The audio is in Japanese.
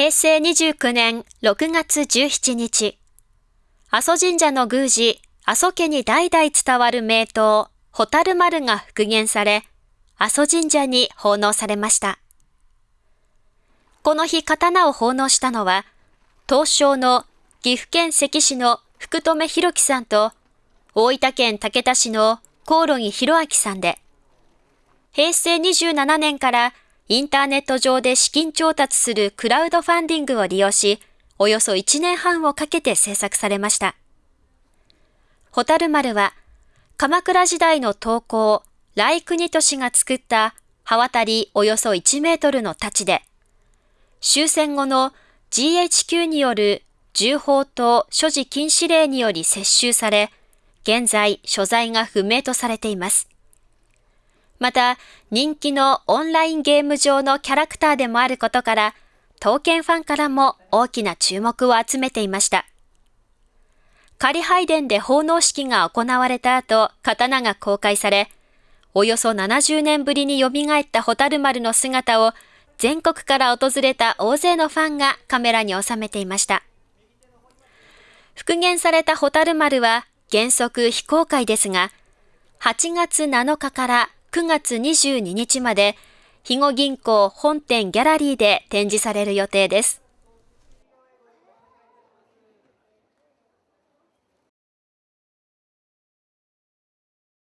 平成29年6月17日、阿蘇神社の宮司、阿蘇家に代々伝わる名刀、ホタル丸が復元され、阿蘇神社に奉納されました。この日刀を奉納したのは、東証の岐阜県関市の福留博樹さんと、大分県竹田市のコオロギ博明さんで、平成27年からインターネット上で資金調達するクラウドファンディングを利用し、およそ1年半をかけて制作されました。ホタル丸は、鎌倉時代の刀工、来国利が作った刃渡りおよそ1メートルの太刀で、終戦後の GHQ による銃砲と所持禁止令により接収され、現在所在が不明とされています。また、人気のオンラインゲーム上のキャラクターでもあることから、刀剣ファンからも大きな注目を集めていました。仮拝殿で奉納式が行われた後、刀が公開され、およそ70年ぶりに蘇ったホタル丸の姿を全国から訪れた大勢のファンがカメラに収めていました。復元されたホタル丸は原則非公開ですが、8月7日から9月22日まで、肥後銀行本店ギャラリーで展示される予定です。